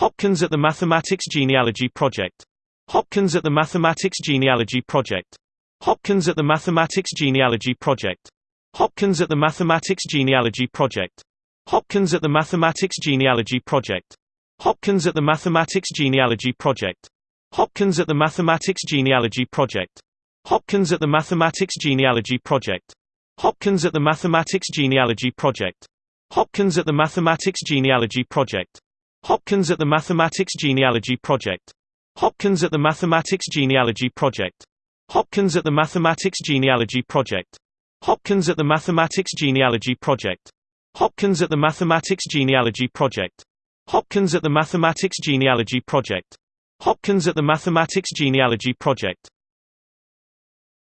Hopkins at the Mathematics Genealogy Project. Hopkins at the Mathematics Genealogy Project. Hopkins at the Mathematics Genealogy Project. Hopkins at the Mathematics Genealogy Project. Hopkins at the Mathematics Genealogy Project. Hopkins at the Mathematics Genealogy Project. Hopkins at the Mathematics Genealogy Project. Hopkins at the Mathematics Genealogy Project. Hopkins at the Mathematics Genealogy Project. Hopkins at the Mathematics Genealogy Project. Hopkins at the Mathematics Genealogy Project. Hopkins at the Mathematics Genealogy Project. Hopkins at the Mathematics Genealogy Project. Hopkins at the Mathematics Genealogy Project. Hopkins at the Mathematics Genealogy Project. Hopkins at the Mathematics Genealogy Project. Hopkins at the Mathematics Genealogy Project.